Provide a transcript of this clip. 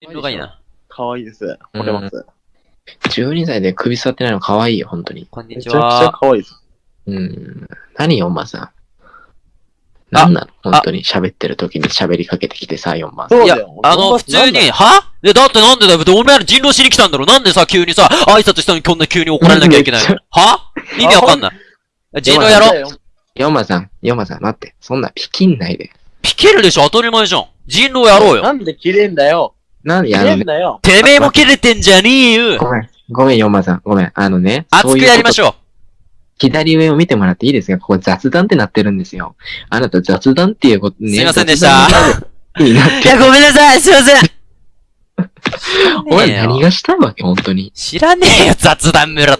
人狼がいいな。かわいいです。惚れます。12歳で首座ってないの可愛いよ、本当に。こんにちめちゃくちゃは。かわいいです。うん。何4番さん？何なの？本当に喋ってる時に喋りかけてきてさ、4番さん。いや。あの、普通に、は？え、だってなんでだよ。お前ら人狼しに来たんだろなんでさ、急にさ、挨拶したのにこんな急に怒られなきゃいけないの？は？意味わかんない。人狼やろう。う。4番さん、4番さん、待って。そんなピキんないで。ピケるでしょ当たり前じゃん。人狼やろうよ。なんで切れんだよ。なんやるんだよ。てめえも切れてんじゃねえよ。ごめん。ごめん、4番さん。ごめん。あのね。熱くやりましょう。左上を見てもらっていいですか？ここ雑談ってなってるんですよ。あなた雑談っていうことね。すいませんでした いや、ごめんなさい。すいません。お前何がしたいわけ本当に。知らねえよ、雑談村と。